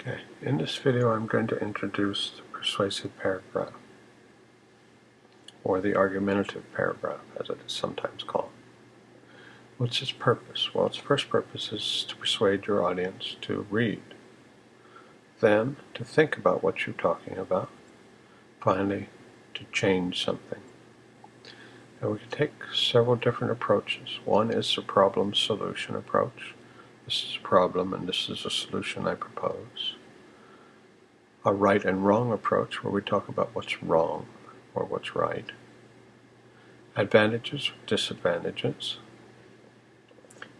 Okay, in this video I'm going to introduce the persuasive paragraph, or the argumentative paragraph as it is sometimes called. What's its purpose? Well, its first purpose is to persuade your audience to read, then to think about what you're talking about, finally to change something. And we can take several different approaches. One is the problem solution approach. This is a problem and this is a solution I propose. A right and wrong approach where we talk about what's wrong or what's right. Advantages, disadvantages.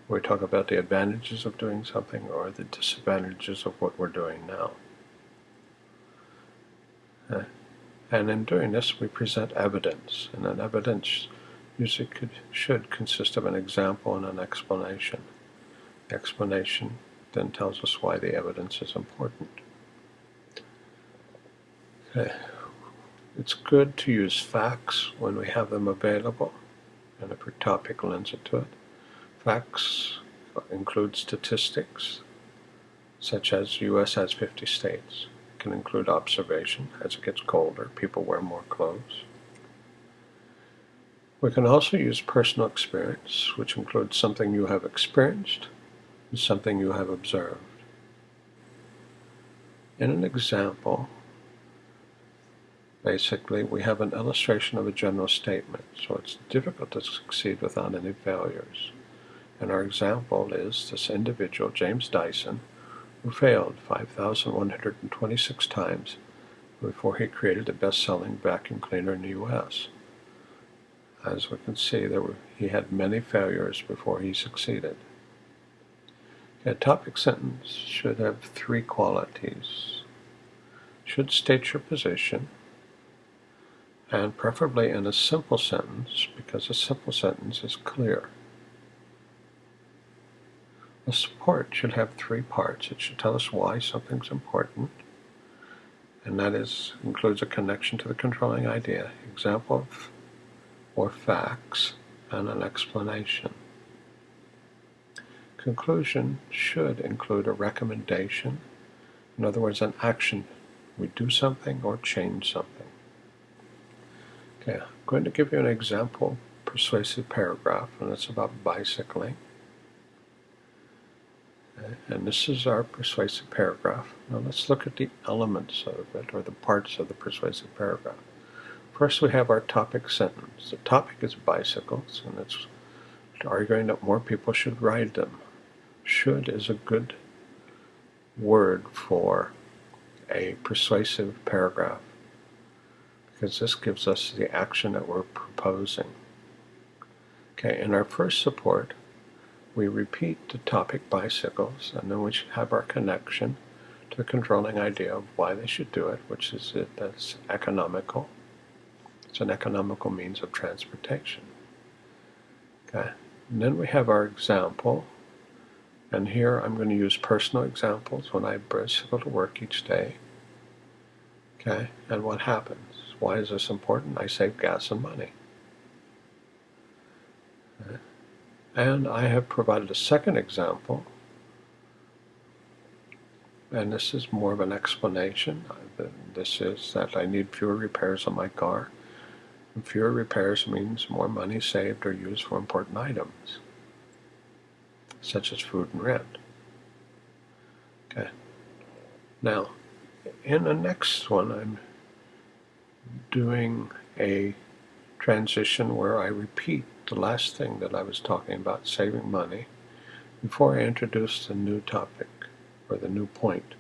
We talk about the advantages of doing something or the disadvantages of what we're doing now. Uh, and in doing this, we present evidence, and an evidence usually could, should consist of an example and an explanation. Explanation then tells us why the evidence is important. Okay. It's good to use facts when we have them available, and if your topic lends it to it. Facts include statistics, such as the U.S. has 50 states. It can include observation. As it gets colder, people wear more clothes. We can also use personal experience, which includes something you have experienced and something you have observed. In an example, basically we have an illustration of a general statement, so it's difficult to succeed without any failures. And our example is this individual, James Dyson, who failed 5,126 times before he created the best-selling vacuum cleaner in the U.S. As we can see, there were, he had many failures before he succeeded. A topic sentence should have three qualities. Should state your position, and preferably in a simple sentence, because a simple sentence is clear. A support should have three parts. It should tell us why something's important, and that is includes a connection to the controlling idea. Example of or facts and an explanation. Conclusion should include a recommendation, in other words, an action. We do something or change something. Okay, I'm going to give you an example persuasive paragraph, and it's about bicycling. Okay, and this is our persuasive paragraph. Now let's look at the elements of it, or the parts of the persuasive paragraph. First we have our topic sentence. The topic is bicycles, and it's arguing that more people should ride them. Should is a good word for a persuasive paragraph because this gives us the action that we're proposing. Okay, in our first support, we repeat the topic bicycles, and then we should have our connection to the controlling idea of why they should do it, which is that it's economical it's an economical means of transportation. Okay. And then we have our example. And here I'm going to use personal examples when I bicycle to work each day. Okay. And what happens? Why is this important? I save gas and money. And I have provided a second example and this is more of an explanation. This is that I need fewer repairs on my car and fewer repairs means more money saved or used for important items, such as food and rent. Okay. Now, in the next one, I'm doing a transition where I repeat the last thing that I was talking about, saving money, before I introduce the new topic or the new point.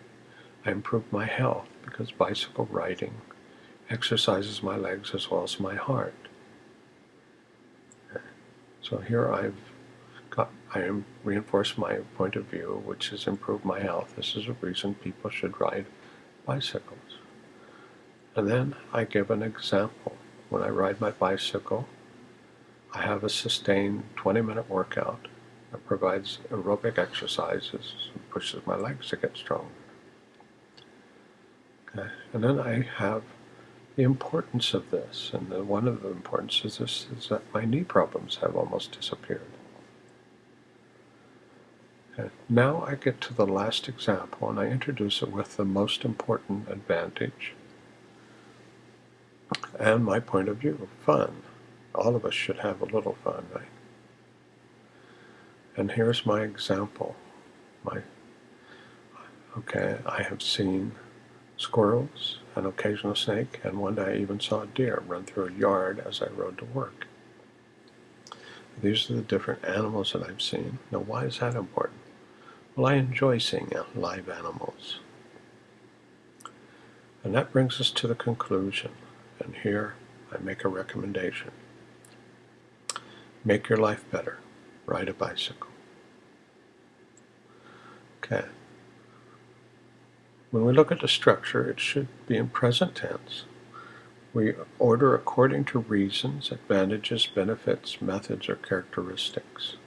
I improve my health because bicycle riding exercises my legs as well as my heart. So here I've I am reinforced my point of view, which has improved my health. This is a reason people should ride bicycles. And then I give an example. When I ride my bicycle, I have a sustained 20 minute workout that provides aerobic exercises and pushes my legs to get stronger. Okay. And then I have the importance of this, and the, one of the importances is, is that my knee problems have almost disappeared. Okay. Now I get to the last example and I introduce it with the most important advantage and my point of view, fun. All of us should have a little fun, right? And here's my example. My okay, I have seen squirrels, an occasional snake, and one day I even saw a deer run through a yard as I rode to work. These are the different animals that I've seen. Now, why is that important? Well, I enjoy seeing live animals. And that brings us to the conclusion. And here I make a recommendation. Make your life better. Ride a bicycle. Okay. When we look at the structure, it should be in present tense. We order according to reasons, advantages, benefits, methods, or characteristics.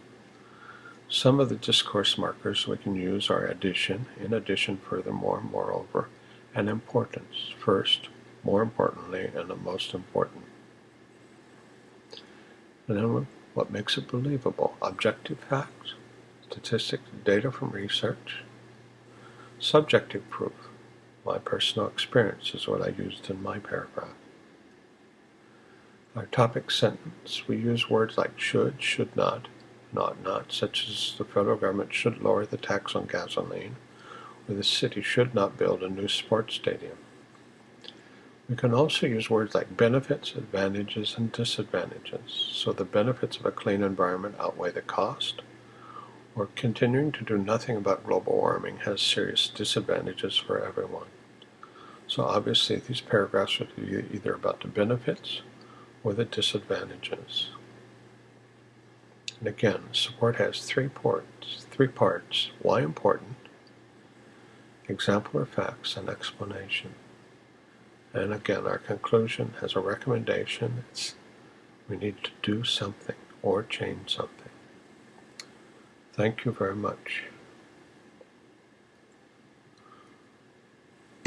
Some of the discourse markers we can use are addition, in addition, furthermore, moreover, and importance. First, more importantly, and the most important. And then what makes it believable? Objective facts, statistics, data from research, subjective proof. My personal experience is what I used in my paragraph. Our topic sentence, we use words like should, should not, not not, such as the federal government should lower the tax on gasoline, or the city should not build a new sports stadium. We can also use words like benefits, advantages, and disadvantages. So the benefits of a clean environment outweigh the cost, or continuing to do nothing about global warming has serious disadvantages for everyone. So obviously these paragraphs be either about the benefits or the disadvantages. And again, support has three parts, three parts. Why important? Example or facts and explanation. And again, our conclusion has a recommendation. It's we need to do something or change something. Thank you very much.